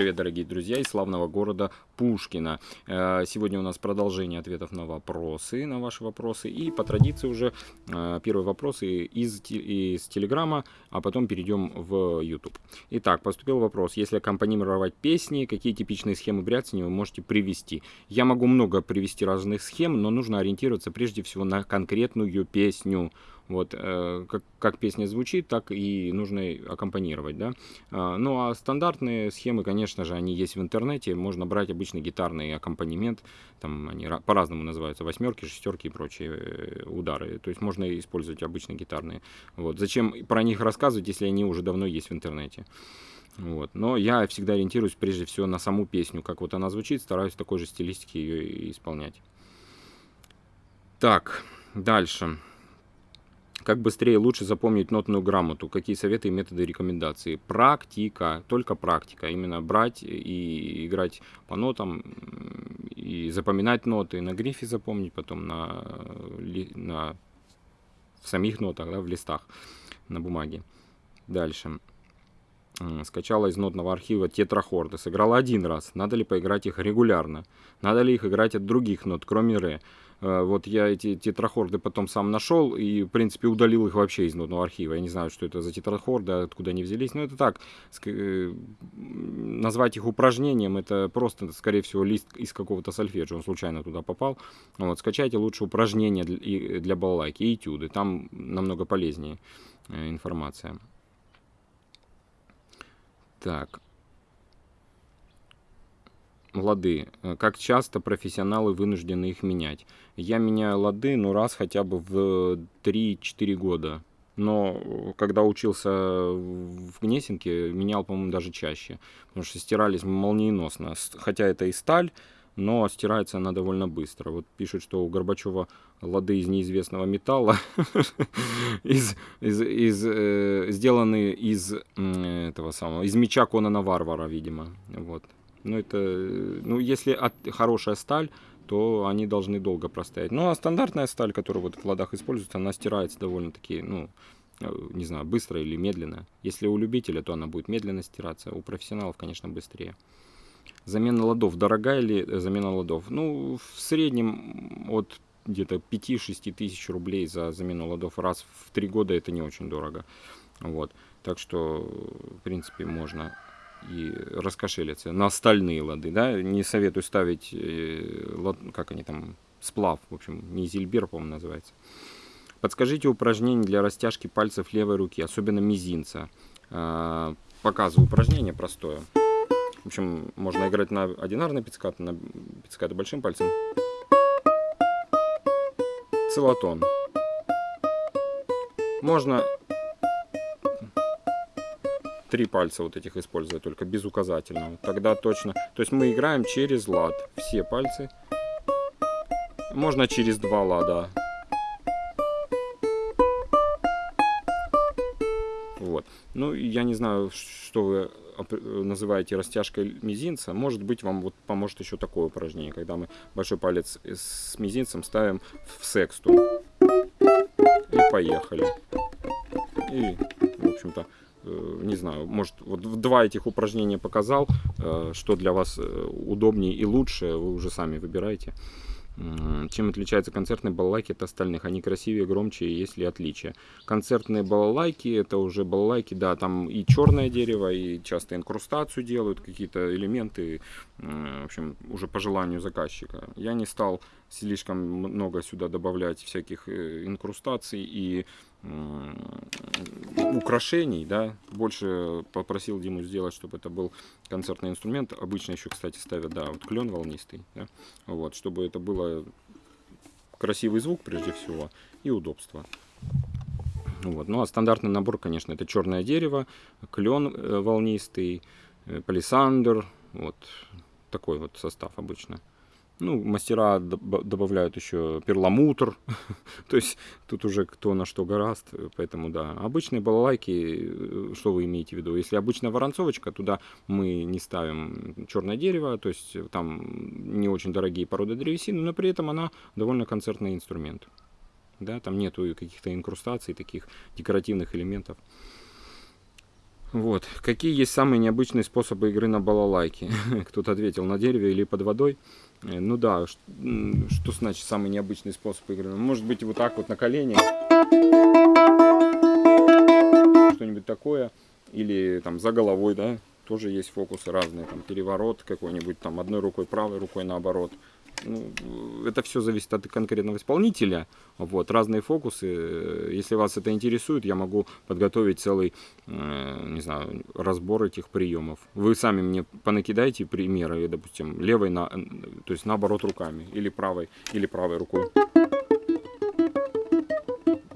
привет, дорогие друзья из славного города Пушкина. Э, сегодня у нас продолжение ответов на вопросы, на ваши вопросы. И по традиции уже э, первые вопросы из, из Телеграма, а потом перейдем в YouTube. Итак, поступил вопрос. Если аккомпанировать песни, какие типичные схемы бряцания вы можете привести? Я могу много привести разных схем, но нужно ориентироваться прежде всего на конкретную песню. Вот, э, как, как песня звучит, так и нужно аккомпанировать, да. Э, ну, а стандартные схемы, конечно же, они есть в интернете. Можно брать обычный гитарный аккомпанемент, там они по-разному называются, восьмерки, шестерки и прочие э, удары. То есть можно использовать обычные гитарные. Вот. Зачем про них рассказывать, если они уже давно есть в интернете? Вот. Но я всегда ориентируюсь прежде всего на саму песню, как вот она звучит, стараюсь такой же стилистики ее исполнять. Так, дальше. Как быстрее и лучше запомнить нотную грамоту? Какие советы и методы рекомендации? Практика, только практика. Именно брать и играть по нотам, и запоминать ноты, на грифе запомнить, потом на, на в самих нотах, да, в листах, на бумаге. Дальше. Скачала из нотного архива тетрахорды. Сыграла один раз. Надо ли поиграть их регулярно? Надо ли их играть от других нот, кроме ре? Э, вот я эти тетрахорды потом сам нашел и, в принципе, удалил их вообще из нотного архива. Я не знаю, что это за тетрахорды, откуда они взялись. Но это так, э, назвать их упражнением, это просто, скорее всего, лист из какого-то сольфеджио, он случайно туда попал. Вот, скачайте лучше упражнения для, для балалайки и этюды, там намного полезнее э, информация. Так, лады. Э, как часто профессионалы вынуждены их менять? Я меняю лады, ну, раз хотя бы в 3-4 года. Но когда учился в Гнесинке, менял, по-моему, даже чаще. Потому что стирались молниеносно. Хотя это и сталь, но стирается она довольно быстро. Вот пишут, что у Горбачева лады из неизвестного металла, из, из, из, э, сделаны из этого самого, из меча Конана Варвара, видимо. Вот. Ну, это, ну, если от, хорошая сталь, то они должны долго простоять. Ну, а стандартная сталь, которая вот в ладах используется, она стирается довольно-таки, ну, э, не знаю, быстро или медленно. Если у любителя, то она будет медленно стираться, у профессионалов, конечно, быстрее. Замена ладов. Дорогая ли э, замена ладов? Ну, в среднем от где-то 5-6 тысяч рублей за замену ладов раз в 3 года это не очень дорого. Вот. Так что, в принципе, можно и раскошелиться на остальные лады, да, не советую ставить, э, лад, как они там, сплав, в общем, не зильбер, по-моему, называется. Подскажите упражнение для растяжки пальцев левой руки, особенно мизинца. А, показываю упражнение простое. В общем, можно играть на одинарный пиццкат, на пиццкат большим пальцем. Целотон. Можно три пальца вот этих использовать, только без указательного. Тогда точно. То есть мы играем через лад. Все пальцы. Можно через два лада. Вот. Ну, я не знаю, что вы называете растяжкой мизинца. Может быть, вам вот поможет еще такое упражнение, когда мы большой палец с мизинцем ставим в сексту. И поехали. И, в общем-то, не знаю, может, вот два этих упражнения показал, э, что для вас э, удобнее и лучше, вы уже сами выбираете. Чем отличаются концертные балалайки от остальных? Они красивее, громче, есть ли отличия? Концертные балалайки, это уже балалайки, да, там и черное дерево, и часто инкрустацию делают, какие-то элементы, в общем, уже по желанию заказчика. Я не стал слишком много сюда добавлять всяких инкрустаций и украшений, да, больше попросил Диму сделать, чтобы это был концертный инструмент. Обычно еще, кстати, ставят, да, вот клен волнистый, да, вот, чтобы это было красивый звук прежде всего и удобство. Вот. Ну а стандартный набор, конечно, это черное дерево, клен э, волнистый, э, палисандр, вот такой вот состав обычно. Ну, мастера добавляют еще перламутр, то есть тут уже кто на что гораст, поэтому да. Обычные балалайки, э, что вы имеете в виду? Если обычная воронцовочка, туда мы не ставим черное дерево, то есть там не очень дорогие породы древесины, но при этом она довольно концертный инструмент. Да, там нету каких-то инкрустаций, таких декоративных элементов. Вот. Какие есть самые необычные способы игры на балалайке? Кто-то ответил, на дереве или под водой. Э, ну да, что значит самый необычный способ игры? Может быть вот так вот на колени. Что-нибудь такое. Или там за головой, да, тоже есть фокусы разные. Там переворот какой-нибудь, там одной рукой правой рукой наоборот ну, это все зависит от конкретного исполнителя. Вот, разные фокусы. Если вас это интересует, я могу подготовить целый, э, не знаю, разбор этих приемов. Вы сами мне понакидайте примеры, допустим, левой, на, то есть наоборот руками, или правой, или правой рукой.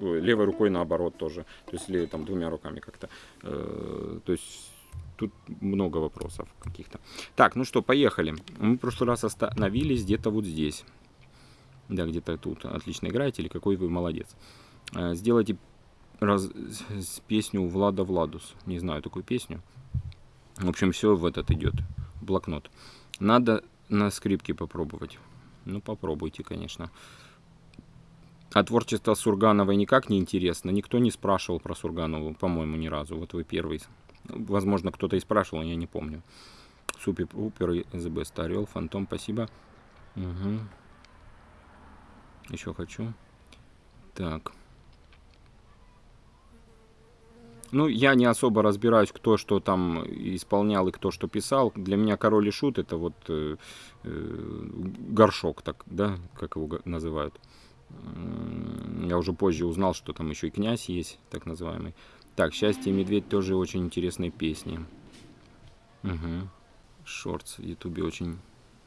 Левой рукой наоборот тоже. То есть, или там двумя руками как-то. Э, то есть тут много вопросов каких-то. Так, ну что, поехали. Мы в прошлый раз остановились где-то вот здесь. Да, где-то тут. Отлично играете или какой вы молодец. Э, сделайте раз... песню Влада Владус. Не знаю такую песню. В общем, все в этот идет. Блокнот. Надо на скрипке попробовать. Ну, попробуйте, конечно. А творчество Сургановой никак не интересно. Никто не спрашивал про Сурганову, по-моему, ни разу. Вот вы первый Возможно, кто-то и спрашивал, я не помню. Супер Упер, ЗБ Старел, Фантом, спасибо. Угу. Еще хочу. Так. Ну, я не особо разбираюсь, кто что там исполнял и кто что писал. Для меня король и шут это вот э, э, горшок, так, да, как его называют. Я уже позже узнал, что там еще и князь есть, так называемый. Так, «Счастье и медведь» тоже очень интересные песни. Угу. Шортс в ютубе очень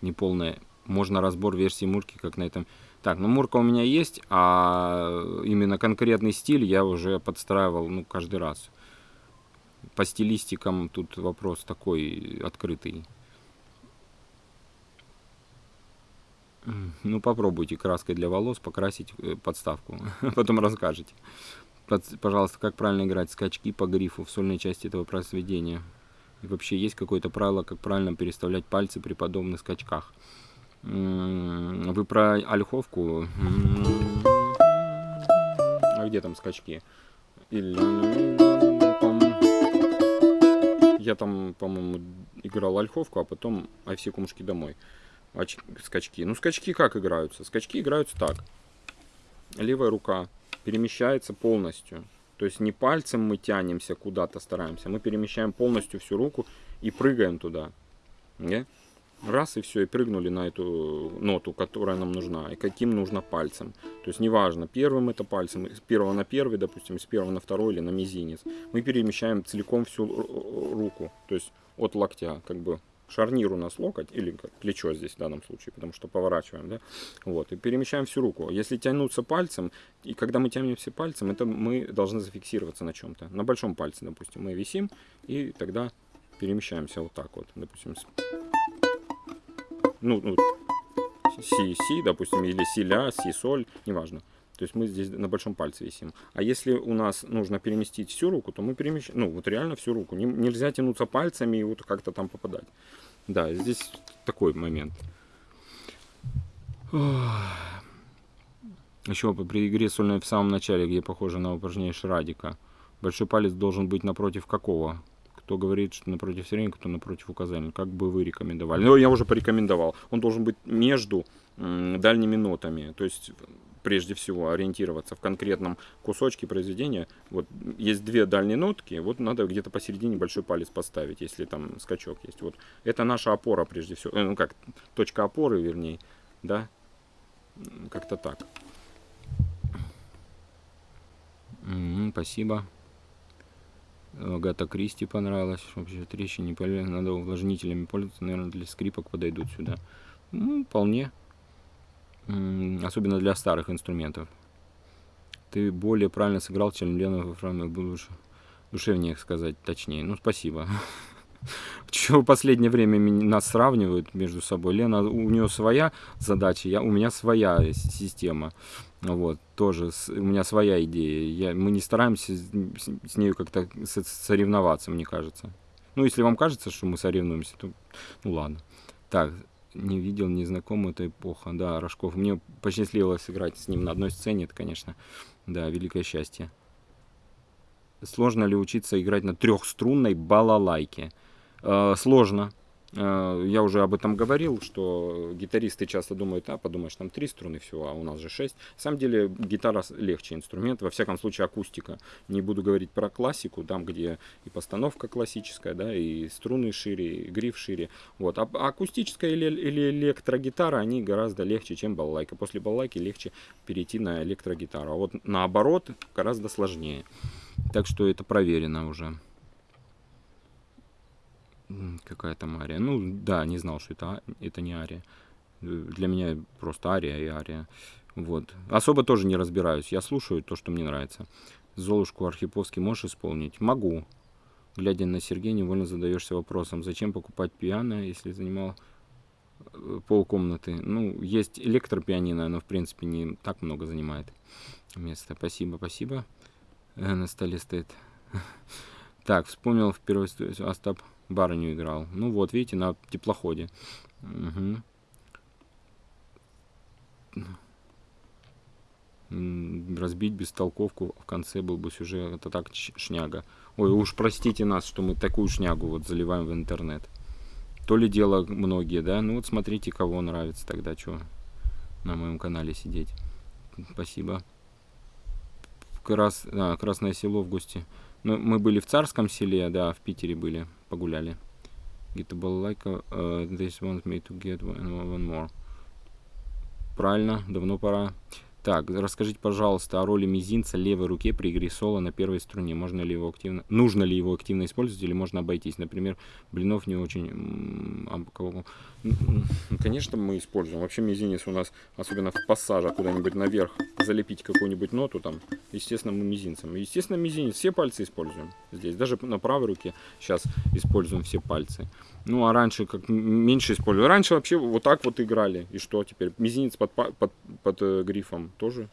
неполная. Можно разбор версии Мурки, как на этом. Так, ну Мурка у меня есть, а именно конкретный стиль я уже подстраивал, ну, каждый раз. По стилистикам тут вопрос такой открытый. Ну, попробуйте краской для волос покрасить э, подставку. Потом расскажете пожалуйста, как правильно играть скачки по грифу в сольной части этого произведения? И вообще есть какое-то правило, как правильно переставлять пальцы при подобных скачках? Вы про ольховку? А где там скачки? Я там, по-моему, играл ольховку, а потом ай все кумушки домой. Скачки. Ну, скачки как играются? Скачки играются так. Левая рука перемещается полностью. То есть не пальцем мы тянемся куда-то, стараемся, мы перемещаем полностью всю руку и прыгаем туда. Не? Раз и все, и прыгнули на эту ноту, которая нам нужна, и каким нужно пальцем. То есть неважно, первым это пальцем, с первого на первый, допустим, с первого на второй или на мизинец. Мы перемещаем целиком всю руку, то есть от локтя, как бы шарнир у нас локоть, или плечо здесь в данном случае, потому что поворачиваем, да, вот, и перемещаем всю руку. Если тянуться пальцем, и когда мы тянемся пальцем, это мы должны зафиксироваться на чем-то. На большом пальце, допустим, мы висим, и тогда перемещаемся вот так вот, допустим, ну, ну си, си, допустим, или си, ля, си, соль, неважно. То есть мы здесь на большом пальце висим. А если у нас нужно переместить всю руку, то мы перемещаем, ну вот реально всю руку. Не, нельзя тянуться пальцами и вот как-то там попадать. Да, здесь такой момент. Еще при игре сольной в самом начале, где похоже на упражнение Шрадика. Большой палец должен быть напротив какого? Кто говорит, что напротив среднего, кто напротив указания. Как бы вы рекомендовали? Ну, я уже порекомендовал. Он должен быть между дальними нотами. То есть прежде всего ориентироваться в конкретном кусочке произведения. Вот есть две дальние нотки, вот надо где-то посередине большой палец поставить, если там скачок есть. Вот это наша опора прежде всего, э, ну как точка опоры, вернее, да, как-то так. Mm -hmm, спасибо. Агата Кристи понравилась. Вообще трещины. Надо увлажнителями пользоваться. Наверное, для скрипок подойдут сюда. Ну, вполне особенно для старых инструментов. Ты более правильно сыграл, чем Лена во Фраме, лучше, душевнее сказать, точнее. Ну, спасибо. Чего в последнее время нас сравнивают между собой. Лена, у нее своя задача, я, у меня своя система. Вот, тоже с, у меня своя идея. Я, мы не стараемся с, с нею как-то соревноваться, мне кажется. Ну, если вам кажется, что мы соревнуемся, то ну ладно. Так, не видел, не знаком, это эпоха. Да, Рожков. Мне посчастливилось сыграть с ним на одной сцене, это, конечно, да, великое счастье. Сложно ли учиться играть на трехструнной балалайке? Э, сложно. Э, я уже об этом говорил, что гитаристы часто думают, а подумаешь, там три струны всего, а у нас же шесть. На самом деле гитара легче инструмент, во всяком случае акустика. Не буду говорить про классику, там где и постановка классическая, да, и струны шире, и гриф шире. Вот. А акустическая или, или электрогитара, они гораздо легче, чем балалайка. После балалайки легче перейти на электрогитару. А вот наоборот, гораздо сложнее. Так что это проверено уже. Какая там ария? Ну, да, не знал, что это, а, это не ария. Для меня просто ария и ария. Вот. Особо тоже не разбираюсь. Я слушаю то, что мне нравится. Золушку Архиповский можешь исполнить? Могу. Глядя на Сергея, невольно задаешься вопросом, зачем покупать пиано, если занимал э, полкомнаты. Ну, есть электропианино, но в принципе не так много занимает места. Спасибо, спасибо. Э, на столе стоит. Так, вспомнил в первой Остап барыню играл. Ну вот, видите, на теплоходе. Угу. Разбить бестолковку в конце был бы сюжет. Это так шняга. Ой, уж простите нас, что мы такую шнягу вот заливаем в интернет. То ли дело многие, да? Ну вот смотрите, кого нравится тогда, что на моем канале сидеть. Спасибо. Крас... А, Красное село в гости. Ну, мы были в Царском селе, да, в Питере были, погуляли. Get a balalaika, uh, this wants me to get one, one more. Правильно, давно пора. Так, расскажите, пожалуйста, о роли мизинца левой руке при игре соло на первой струне. Можно ли его активно, нужно ли его активно использовать или можно обойтись? Например, блинов не очень... Конечно, мы используем. Вообще мизинец у нас, особенно в пассажах куда-нибудь наверх, залепить какую-нибудь ноту там, естественно, мы мизинцем. Естественно, мизинец, все пальцы используем здесь. Даже на правой руке сейчас используем все пальцы. Ну, а раньше как меньше использовали. Раньше вообще вот так вот играли. И что теперь? Мизинец под, под, под э, грифом тоже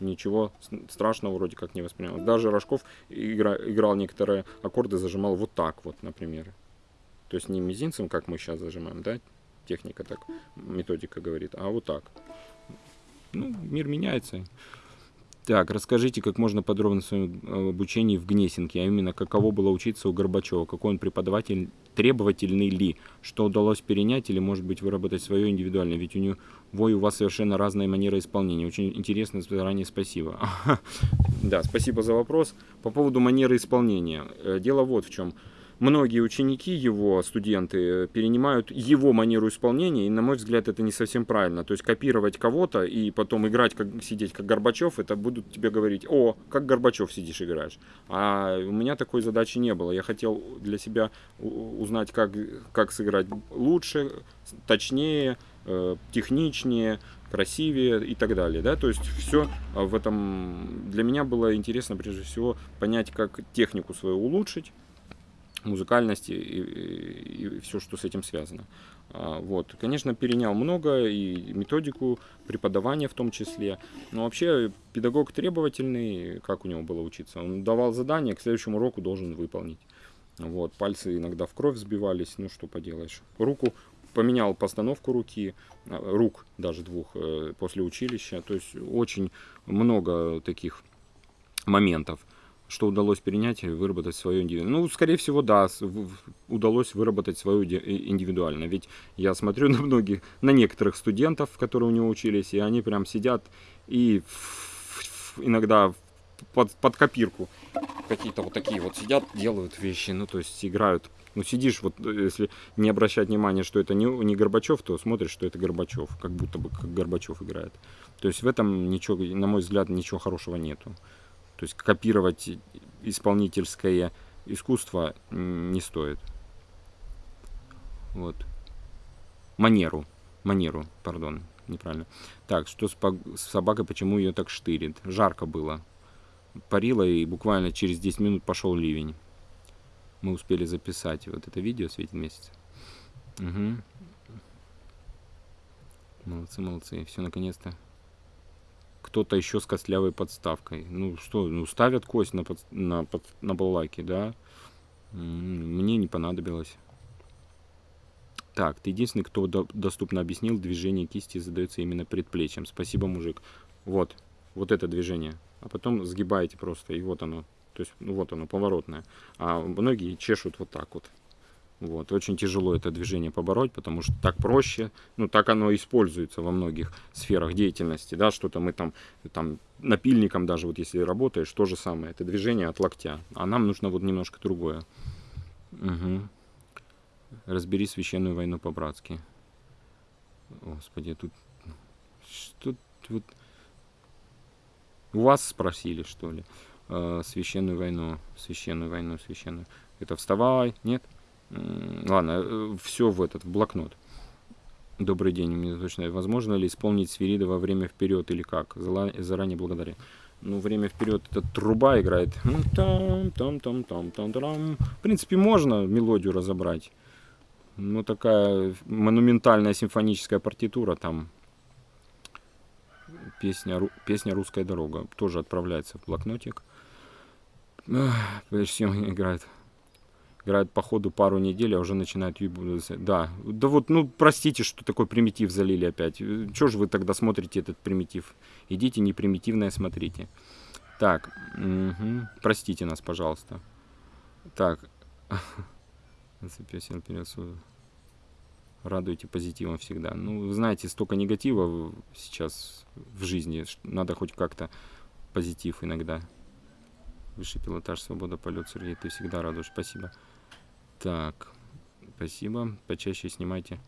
ничего страшного вроде как не воспринял. Даже Рожков игра, играл некоторые аккорды, зажимал вот так вот, например. То есть не мизинцем, как мы сейчас зажимаем, да, техника так, методика говорит, а вот так. Ну, мир меняется. Так, расскажите как можно подробно о своем обучении в Гнесинке, а именно каково было учиться у Горбачева, какой он преподаватель, требовательный ли, что удалось перенять или, может быть, выработать свое индивидуальное, ведь у него и у вас совершенно разная манера исполнения. Очень интересно, заранее спасибо. Да, спасибо за вопрос. По поводу манеры исполнения. Э, дело вот в чем многие ученики его, студенты, перенимают его манеру исполнения, и, на мой взгляд, это не совсем правильно. То есть копировать кого-то и потом играть, как сидеть как Горбачев, это будут тебе говорить, о, как Горбачев сидишь играешь. А у меня такой задачи не было. Я хотел для себя узнать, как, как сыграть лучше, точнее, э, техничнее, красивее и так далее. Да? То есть все в этом для меня было интересно прежде всего понять, как технику свою улучшить, музыкальности и, и, и все, что с этим связано. А, вот. Конечно, перенял много и методику преподавания в том числе. Но вообще педагог требовательный, как у него было учиться? Он давал задание, к следующему уроку должен выполнить. Вот. Пальцы иногда в кровь сбивались, ну что поделаешь. Руку поменял постановку руки, а, рук даже двух э, после училища. То есть очень много таких моментов что удалось перенять и выработать свое индивидуально. Ну, скорее всего, да, удалось выработать свою индивидуально. Ведь я смотрю на многих, на некоторых студентов, которые у него учились, и они прям сидят и иногда под, под копирку какие-то вот такие вот сидят, делают вещи, ну, то есть играют. Ну, сидишь, вот если не обращать внимания, что это не, не Горбачев, то смотришь, что это Горбачев, как будто бы как Горбачев играет. То есть в этом ничего, на мой взгляд, ничего хорошего нету. То есть копировать исполнительское искусство не стоит. Вот. Манеру. Манеру, пардон, неправильно. Так, что с, с собакой, почему ее так штырит? Жарко было. Парило, и буквально через 10 минут пошел ливень. Мы успели записать вот это видео «Светит месяц». Угу. Молодцы, молодцы. Все, наконец-то кто-то еще с костлявой подставкой. Ну что, ну ставят кость на, под, на, под, на балалайке, да? Мне не понадобилось. Так, ты единственный, кто до, доступно объяснил, движение кисти задается именно предплечьем. Спасибо, мужик. Вот, вот это движение. А потом сгибаете просто, и вот оно. То есть, ну, вот оно, поворотное. А многие чешут вот так вот. Вот. Очень тяжело это движение побороть, потому что так проще, ну так оно используется во многих сферах деятельности, да, что-то мы там, там напильником даже, вот если работаешь, то же самое, это движение от локтя, а нам нужно вот немножко другое. Угу. Разбери священную войну по-братски. Господи, тут что вот у вас спросили, что ли, э, священную войну, священную войну, священную. Это вставай, нет? Ладно, э, все в этот, в блокнот. Добрый день, мне точно. Возможно ли исполнить свирида во время вперед или как? Заранее благодаря. Ну, время вперед это труба играет. Там, там, там, там, там, там. В принципе, можно мелодию разобрать. Ну, такая монументальная симфоническая партитура там. Песня, песня «Русская дорога» тоже отправляется в блокнотик. Прежде всем играет играют по ходу пару недель, а уже начинают Да, да вот, ну, простите, что такой примитив залили опять. Чего же вы тогда смотрите этот примитив? Идите не примитивное смотрите. Так, угу. простите нас, пожалуйста. Так. Зацепился вперед. Радуйте позитивом всегда. Ну, вы знаете, столько негатива сейчас в жизни. Надо хоть как-то позитив иногда. Высший пилотаж, свобода, полет, Сергей, ты всегда радуешь. Спасибо. Так, спасибо. Почаще снимайте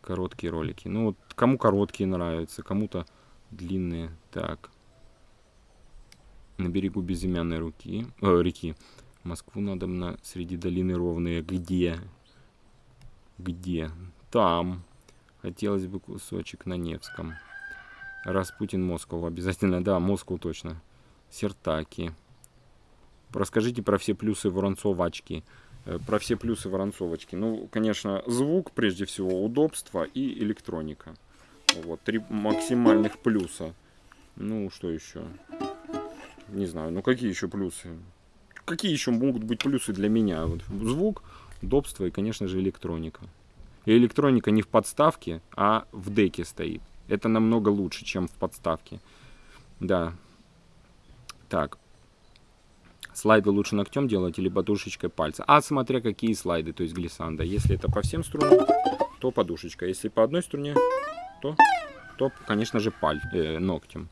короткие ролики. Ну, вот кому короткие нравятся, кому-то длинные. Так. На берегу безымянной руки, э, реки. Москву надо на среди долины ровные. Где? Где? Там. Хотелось бы кусочек на Невском. Распутин Москву обязательно. Да, Москву точно. Сертаки. Расскажите про все плюсы Воронцовачки. Э, про все плюсы Воронцовочки. Ну, конечно, звук, прежде всего, удобство и электроника. Вот, три максимальных плюса. Ну, что еще? Не знаю, ну какие еще плюсы? Какие еще могут быть плюсы для меня? Вот, звук, удобство и, конечно же, электроника. И электроника не в подставке, а в деке стоит. Это намного лучше, чем в подставке. Да. Так, Слайды лучше ногтем делать или подушечкой пальца. А смотря какие слайды, то есть глиссанда. Если это по всем струнам, то подушечка. Если по одной струне, то, то конечно же, паль, э, ногтем.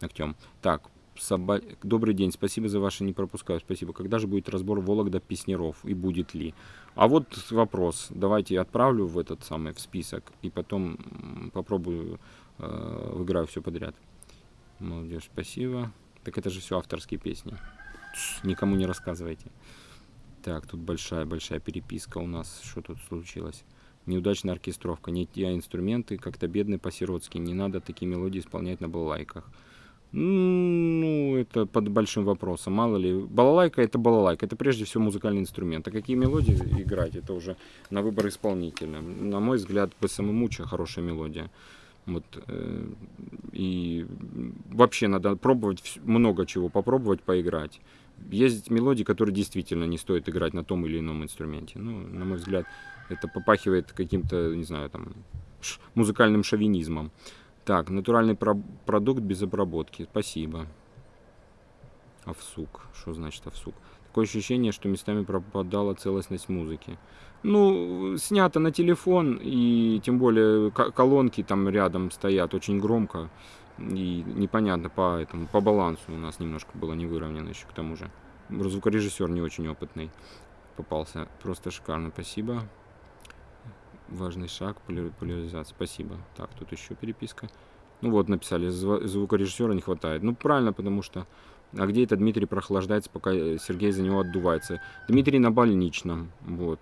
ногтем. Так, Соба... Добрый день, спасибо за ваше не пропускаю, спасибо. Когда же будет разбор Вологда Песнеров и будет ли? А вот вопрос. Давайте отправлю в этот самый в список и потом попробую э, выиграю все подряд. Молодежь, спасибо. Так это же все авторские песни никому не рассказывайте. Так, тут большая-большая переписка у нас. Что тут случилось? Неудачная оркестровка, не те инструменты, как-то бедный по-сиротски. Не надо такие мелодии исполнять на балалайках. Ну, это под большим вопросом. Мало ли, балалайка это балалайка. Это прежде всего музыкальный инструмент. А какие мелодии играть, это уже на выбор исполнителя. На мой взгляд, по самому хорошая мелодия. Вот, э, и вообще надо пробовать много чего, попробовать поиграть. Есть мелодии, которые действительно не стоит играть на том или ином инструменте. Ну, на мой взгляд, это попахивает каким-то, не знаю, там, музыкальным шовинизмом. Так, натуральный про продукт без обработки. Спасибо. Овсук. Что значит овсук? Такое ощущение, что местами пропадала целостность музыки. Ну, снято на телефон, и тем более колонки там рядом стоят очень громко. И непонятно по этому, по балансу у нас немножко было не выровнено еще к тому же. Звукорежиссер не очень опытный попался. Просто шикарно, спасибо. Важный шаг, поляризация, спасибо. Так, тут еще переписка. Ну вот, написали, звукорежиссера не хватает. Ну, правильно, потому что... А где это Дмитрий прохлаждается, пока Сергей за него отдувается? Дмитрий на больничном, вот.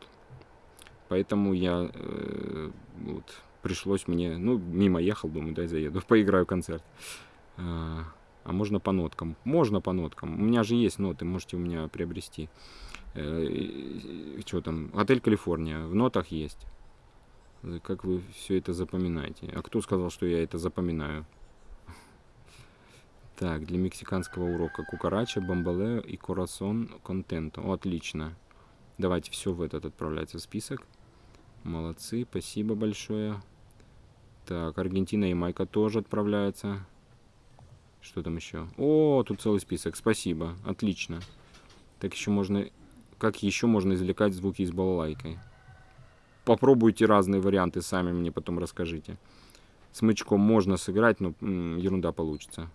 Поэтому я э, вот, пришлось мне, ну, мимо ехал, думаю, дай заеду, поиграю концерт. А, а можно по ноткам? Можно по ноткам. У меня же есть ноты, можете у меня приобрести. Э, что там? Отель Калифорния. В нотах есть. Как вы все это запоминаете? А кто сказал, что я это запоминаю? Так, для мексиканского урока кукарача, бомбалео и корасон контенту. Отлично. Давайте все в этот отправляется в список. Молодцы, спасибо большое. Так, Аргентина и Майка тоже отправляется. Что там еще? О, тут целый список. Спасибо. Отлично. Так еще можно... Как еще можно извлекать звуки из балалайкой? Попробуйте разные варианты, сами мне потом расскажите. Смычком можно сыграть, но ерунда получится.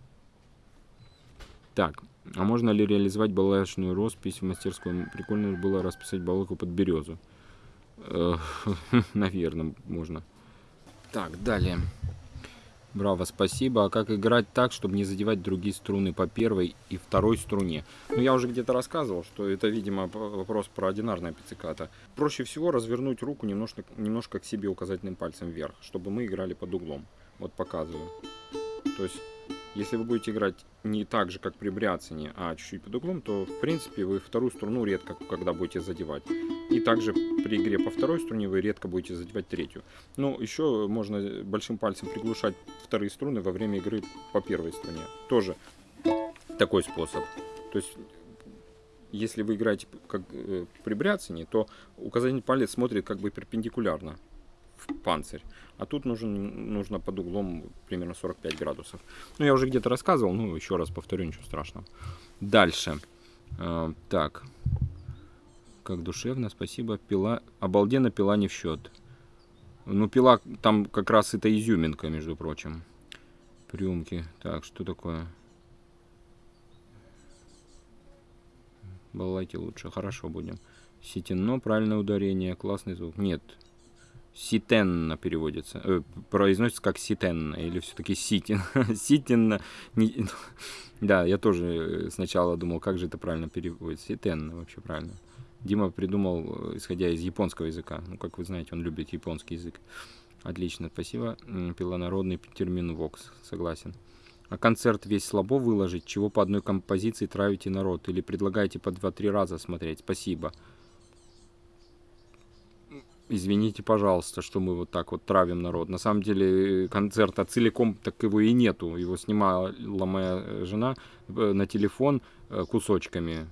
Так, а можно ли реализовать балалайчную роспись в мастерской? Прикольно было расписать балалайку под березу. Наверное, можно. Так, далее. Браво, спасибо. А как играть так, чтобы не задевать другие струны по первой и второй струне? Ну, я уже где-то рассказывал, что это, видимо, вопрос про одинарное пицциката. Проще всего развернуть руку немножко, немножко к себе указательным пальцем вверх, чтобы мы играли под углом. Вот показываю. То есть если вы будете играть не так же, как при бряцании, а чуть-чуть под углом, то, в принципе, вы вторую струну редко когда будете задевать. И также при игре по второй струне вы редко будете задевать третью. Но еще можно большим пальцем приглушать вторые струны во время игры по первой струне. Тоже такой способ. То есть если вы играете как э, при бряцании, то указательный палец смотрит как бы перпендикулярно панцирь. А тут нужен, нужно под углом примерно 45 градусов. Ну, я уже где-то рассказывал, ну, еще раз повторю, ничего страшного. Дальше. Э, так. Как душевно, спасибо. Пила, обалденно пила не в счет. Ну, пила, там как раз это изюминка, между прочим. Приемки. Так, что такое? Балалайки лучше, хорошо будем. Ситино, правильное ударение, классный звук. Нет, Ситенна переводится. Э, произносится как Ситенна или все-таки Ситин. Ситинна. Не... Да, я тоже сначала думал, как же это правильно переводится. Ситенна вообще правильно. Дима придумал, исходя из японского языка. Ну, как вы знаете, он любит японский язык. Отлично, спасибо. Пилонародный термин Вокс, согласен. А концерт весь слабо выложить, чего по одной композиции травите народ? Или предлагаете по 2-3 раза смотреть? Спасибо. Извините, пожалуйста, что мы вот так вот травим народ. На самом деле концерта целиком так его и нету. Его снимала моя жена э, на телефон э, кусочками.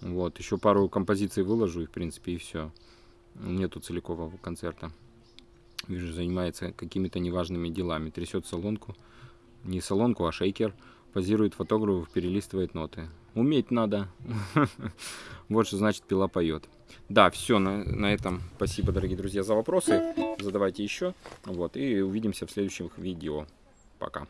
Вот, еще пару композиций выложу и в принципе и все. Нету целикового концерта. Вижу, занимается какими-то неважными делами. Трясет салонку. Не салонку, а шейкер. Позирует фотографов, перелистывает ноты. Уметь надо. Вот что значит пила поет. Да, все, на, на этом. Спасибо, дорогие друзья, за вопросы. Задавайте еще. Вот, и увидимся в следующих видео. Пока.